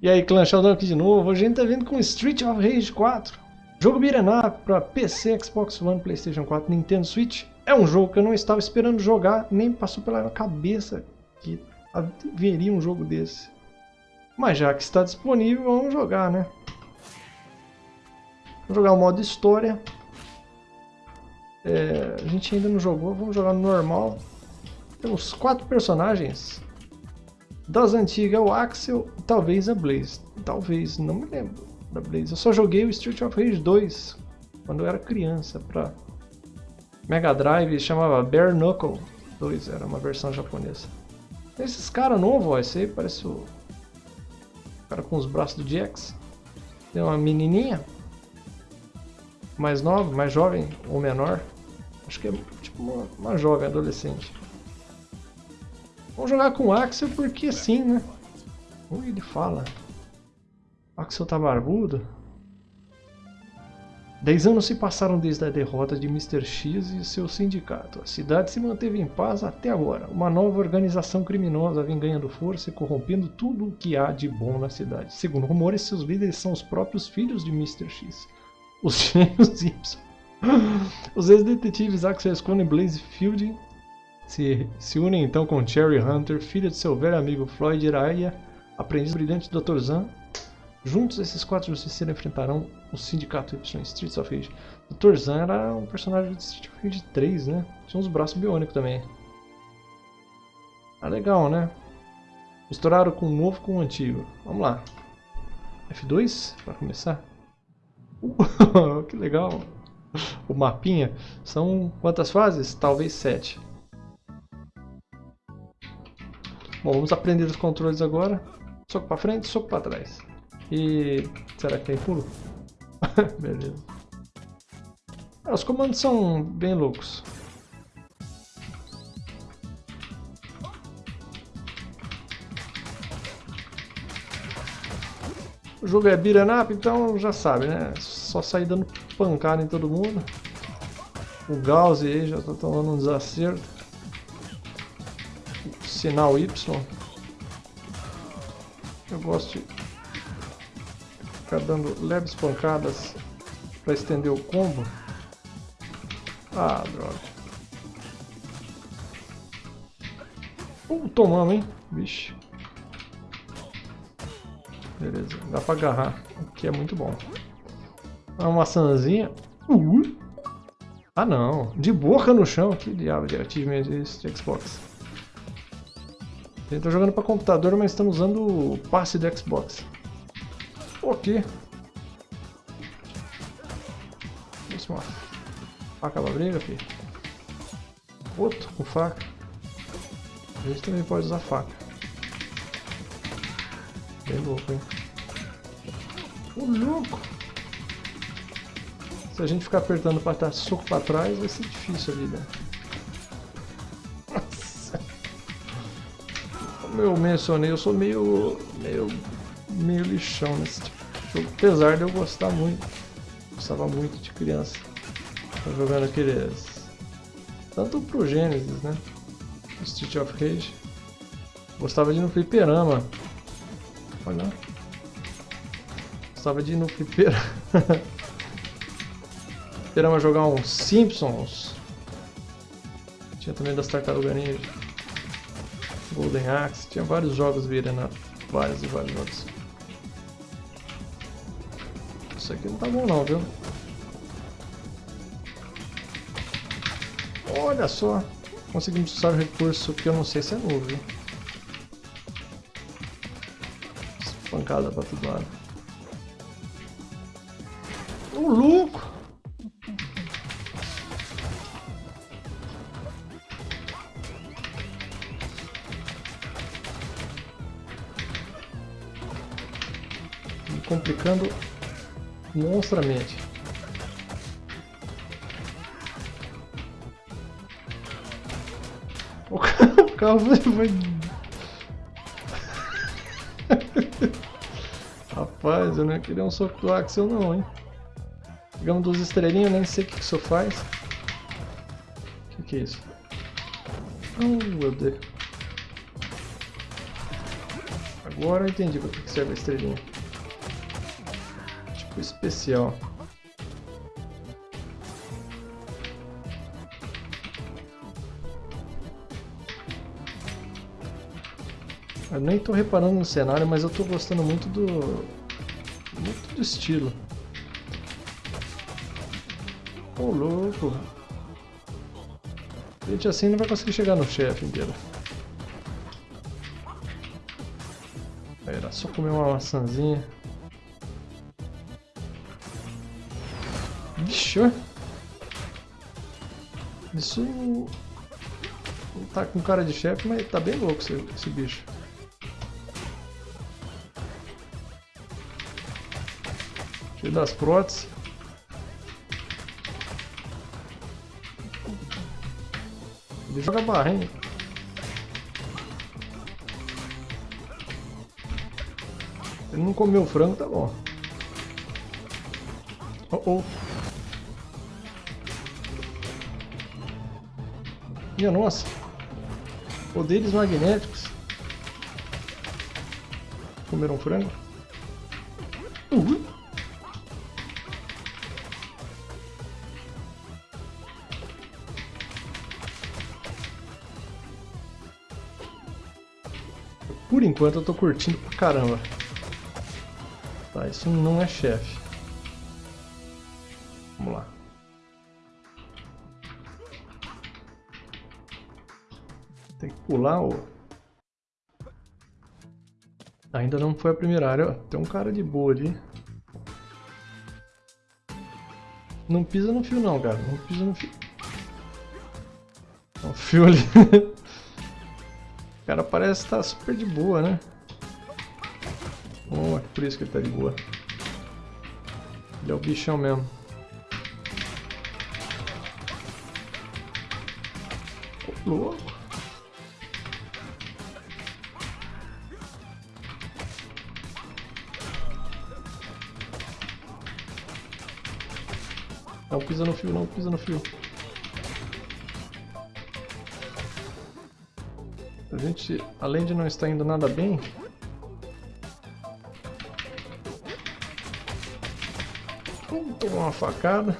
E aí, clã Sheldon aqui de novo. Hoje a gente tá vindo com Street of Rage 4. Jogo up para PC, Xbox One, Playstation 4, Nintendo Switch. É um jogo que eu não estava esperando jogar, nem passou pela minha cabeça que haveria um jogo desse. Mas já que está disponível, vamos jogar, né? Vamos jogar o modo história. É, a gente ainda não jogou, vamos jogar no normal. Temos quatro personagens. Das antigas, o Axel, talvez a Blaze. Talvez, não me lembro da Blaze. Eu só joguei o Street of Rage 2 quando eu era criança para Mega Drive, chamava Bare Knuckle 2, era uma versão japonesa. Esses caras novos, esse aí parece o cara com os braços do Jax. Tem uma menininha mais nova, mais jovem ou menor. Acho que é tipo uma, uma jovem, adolescente. Vamos jogar com o Axel porque sim, né? Ui, ele fala. Axel tá barbudo? Dez anos se passaram desde a derrota de Mr. X e seu sindicato. A cidade se manteve em paz até agora. Uma nova organização criminosa vem ganhando força e corrompendo tudo o que há de bom na cidade. Segundo rumores, seus líderes são os próprios filhos de Mr. X. Os gêmeos Y. Os ex-detetives Axel Scone e Blaze Fielding se, se unem então com Cherry Hunter, filha de seu velho amigo Floyd Iraya, aprendiz brilhante do Dr. Zan. Juntos, esses quatro justiceiros enfrentarão o Sindicato Y Streets of Rage. Dr. Zan era um personagem de Street of Rage 3, né? Tinha uns braços biônicos também. Ah, legal, né? Misturaram com o novo com o antigo. Vamos lá. F2 para começar. Uh, que legal. O mapinha. São quantas fases? Talvez sete. Bom, vamos aprender os controles agora. Soco para frente, soco para trás. E... será que tem pulo? Beleza. Ah, os comandos são bem loucos. O jogo é beat'em up, então já sabe, né? Só sair dando pancada em todo mundo. O Gauss aí já tá tomando um desacerto sinal Y. Eu gosto de ficar dando leves pancadas para estender o combo. Ah, droga. Uh, tomamos, hein? Vixe. Beleza, dá pra agarrar, o que é muito bom. Uma maçãzinha. Uh. Ah não, de boca no chão. Que diabo de achievement esse de Xbox. Gente tá jogando para computador, mas estamos usando o passe do Xbox. Ok. Vamos lá. Faca pra briga, filho. Outro com faca. A gente também pode usar faca. Bem louco, hein? Ô, louco! Se a gente ficar apertando para dar soco para trás, vai ser difícil a vida. Como eu mencionei, eu sou meio, meio, meio lixão nesse tipo de jogo. Apesar de eu gostar muito, gostava muito de criança. Tô jogando aqueles... Tanto pro Genesis, né? Street of Rage. Gostava de ir no fliperama. Olha Gostava de ir no fliperama. fliperama jogar uns Simpsons. Tinha também das Tartarugas Ninja. Golden Axe, tinha vários jogos virando vários e vários jogos. Isso aqui não tá bom não, viu? Olha só, conseguimos usar o recurso que eu não sei se é novo, viu? Pancada pra todo lado. O louco! Complicando monstramente. O carro vai... Rapaz, eu não ia querer um soco do Axel não, hein. Pegamos duas estrelinhas, nem sei o que isso faz. O que, que é isso? Oh, meu Deus. Agora eu entendi para que serve a estrelinha. Especial. Eu nem tô reparando no cenário, mas eu tô gostando muito do... Muito do estilo. Ô, oh, louco. Gente, assim não vai conseguir chegar no chefe inteiro. Era só comer uma maçãzinha. Vixe, Isso não tá com cara de chefe, mas tá bem louco esse, esse bicho. Cheio das próteses. Ele joga barra, hein? Ele não comeu frango, tá bom. Oh, oh. Minha nossa. Poderes magnéticos. Comeram frango? Uhum. Por enquanto eu tô curtindo pra caramba. Tá, isso não é chefe. Tem que pular o... Ainda não foi a primeira área. Tem um cara de boa ali. Não pisa no fio não, cara. Não pisa no fio. O fio ali. cara parece estar tá super de boa, né? Oh, é por isso que ele tá de boa. Ele é o bichão mesmo. Oh, louco. Não pisa no fio, não pisa no fio. A gente, além de não estar indo nada bem... Tomar uma facada.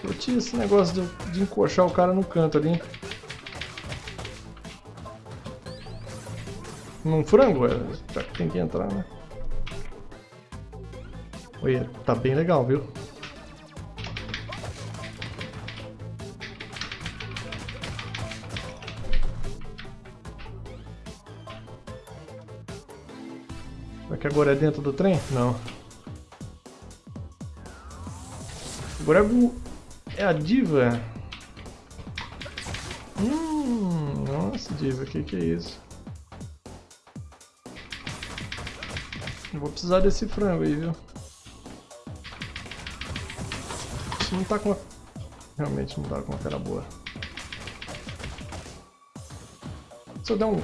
Curti esse negócio de, de encoxar o cara no canto ali. Num frango, é, já que tem que entrar, né? Olha, tá bem legal, viu? Será que agora é dentro do trem? Não. Agora é, é a diva. Hum, nossa, diva, o que, que é isso? Vou precisar desse frango aí, viu? Isso não tá com uma... Realmente não tá com uma cara boa. Se eu der um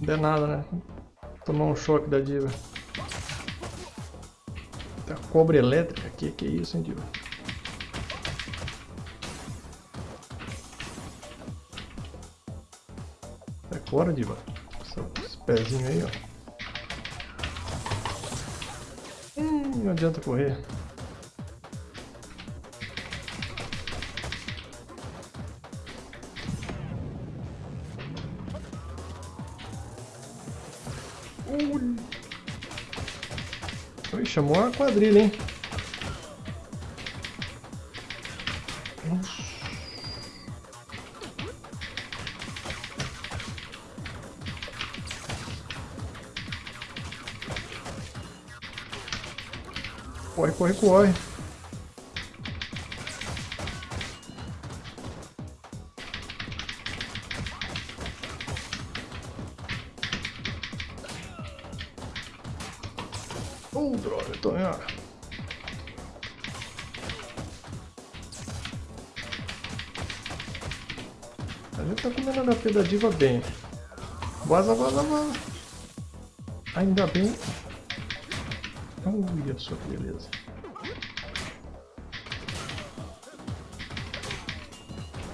Não der nada, né? Tomar um choque da diva. Tá cobra elétrica aqui, que isso, hein, diva? Sai fora, diva. Pezinho aí, ó. Hum, não adianta correr. Ui, chamou a quadrilha, hein? Corre, corre, corre. Oh, droga, tô em A gente tá comendo a HP da diva bem. Vaza, vaza, vaza. Ainda bem. Olha só que beleza.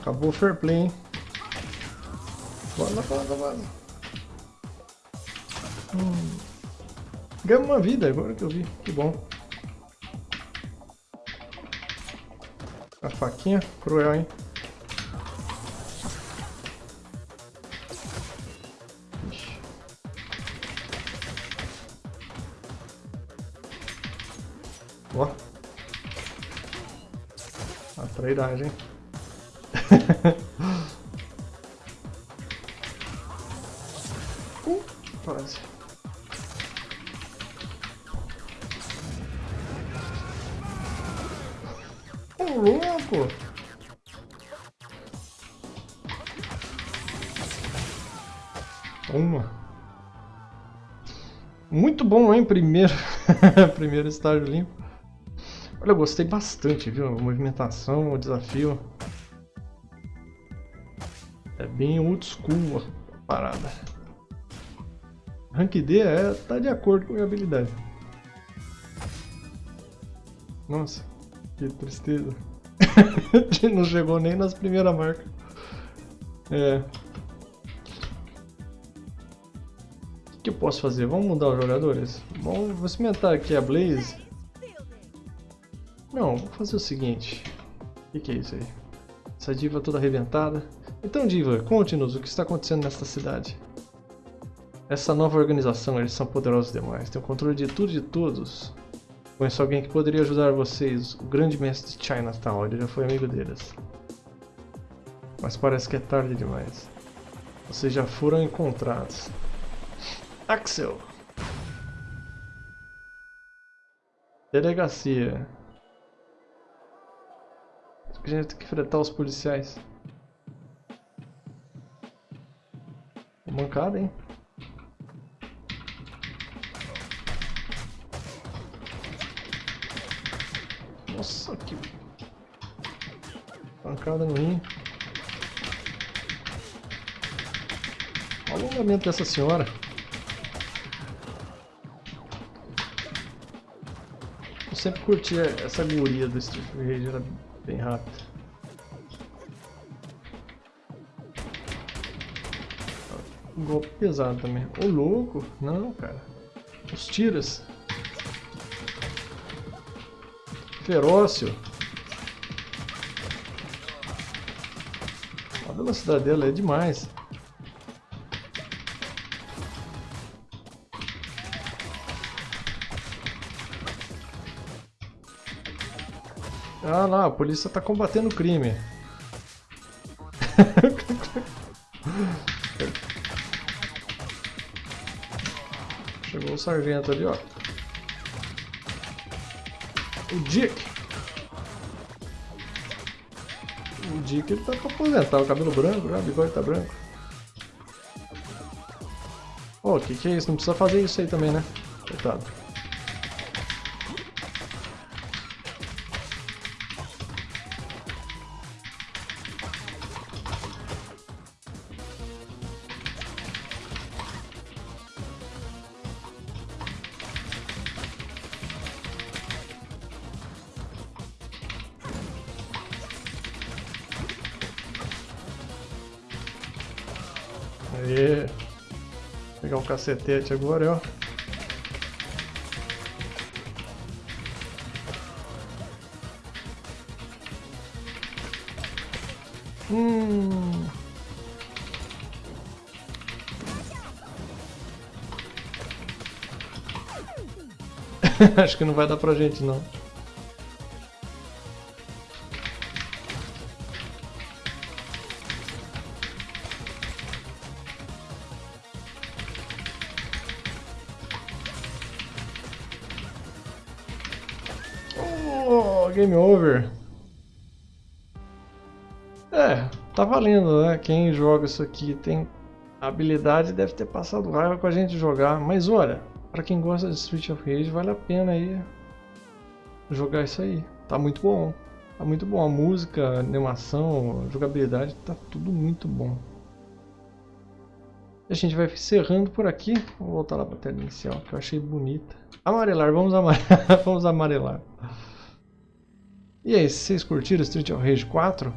Acabou o fair play, hein? Bora, bora, bora. Hum. Ganhamos uma vida agora que eu vi. Que bom. A faquinha, cruel, hein? Ixi. Ó. A trairagem. uh, quase. louco! Uma. Muito bom, hein? Primeiro, primeiro estágio limpo. Olha, eu gostei bastante, viu? A movimentação, o desafio. É bem old school a parada. Rank D é, tá de acordo com a minha habilidade. Nossa, que tristeza. não chegou nem nas primeiras marcas. É. O que eu posso fazer? Vamos mudar os jogadores? Vamos, vou cimentar aqui a Blaze. Não, vou fazer o seguinte. O que, que, é isso aí? Essa diva toda arrebentada. Então, diva, conte-nos o que está acontecendo nesta cidade. Essa nova organização, eles são poderosos demais. Tem o controle de tudo e de todos. Conheço alguém que poderia ajudar vocês, o grande mestre de Chinatown, ele já foi amigo deles. Mas parece que é tarde demais. Vocês já foram encontrados. Axel! Delegacia. A gente tem que enfrentar os policiais. Mancada, hein? Nossa, que... Pancada no rim. O alongamento dessa senhora. Eu sempre curti essa guria do Street Rage, era bem rápida. Um golpe pesado também. Ô louco! Não, cara. Os tiros. Ferócio. A velocidade dela é demais. Ah lá, a polícia está combatendo o crime. Chegou o sargento ali, ó. O Dick. O Dick ele tá pra aposentar, o cabelo branco, já, o bigode tá branco. Ô, oh, que que é isso? Não precisa fazer isso aí também, né? Coitado. Aê. Vou pegar um cacetete agora, ó. Hum. Acho que não vai dar pra gente não. Game over. É, tá valendo, né? Quem joga isso aqui tem habilidade deve ter passado raiva com a gente jogar. Mas olha, para quem gosta de Street of Rage, vale a pena aí jogar isso aí. Tá muito bom. Tá muito bom. A música, a animação, a jogabilidade, tá tudo muito bom. A gente vai encerrando por aqui. Vou voltar lá para a tela inicial, que eu achei bonita. Amarelar, vamos amarelar. vamos amarelar. E aí, se vocês curtiram Street of Rage 4?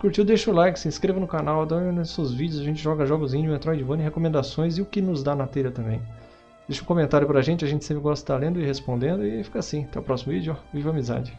curtiu, deixa o like, se inscreva no canal, dá nos seus vídeos, a gente joga jogos indie, Metroidvania, recomendações e o que nos dá na telha também. Deixa um comentário pra gente, a gente sempre gosta de estar lendo e respondendo e fica assim. Até o próximo vídeo, viva a amizade!